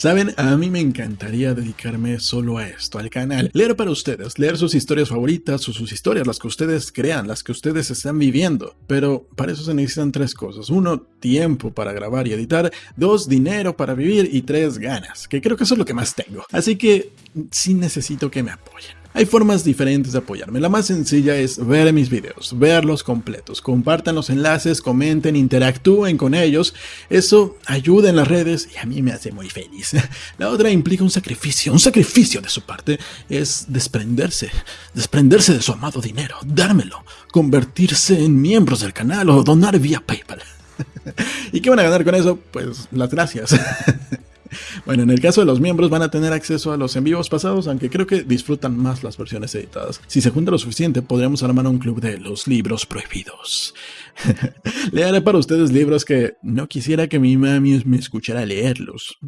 Saben, a mí me encantaría dedicarme solo a esto, al canal, leer para ustedes, leer sus historias favoritas o sus historias, las que ustedes crean, las que ustedes están viviendo. Pero para eso se necesitan tres cosas. Uno, tiempo para grabar y editar. Dos, dinero para vivir. Y tres, ganas, que creo que eso es lo que más tengo. Así que sí necesito que me apoyen. Hay formas diferentes de apoyarme. La más sencilla es ver mis videos, verlos completos, compartan los enlaces, comenten, interactúen con ellos. Eso ayuda en las redes y a mí me hace muy feliz. La otra implica un sacrificio, un sacrificio de su parte es desprenderse, desprenderse de su amado dinero, dármelo, convertirse en miembros del canal o donar vía PayPal. ¿Y qué van a ganar con eso? Pues las gracias. Bueno, en el caso de los miembros van a tener acceso a los en vivos pasados, aunque creo que disfrutan más las versiones editadas. Si se junta lo suficiente, podríamos armar un club de los libros prohibidos. Leeré para ustedes libros que no quisiera que mi mami me escuchara leerlos.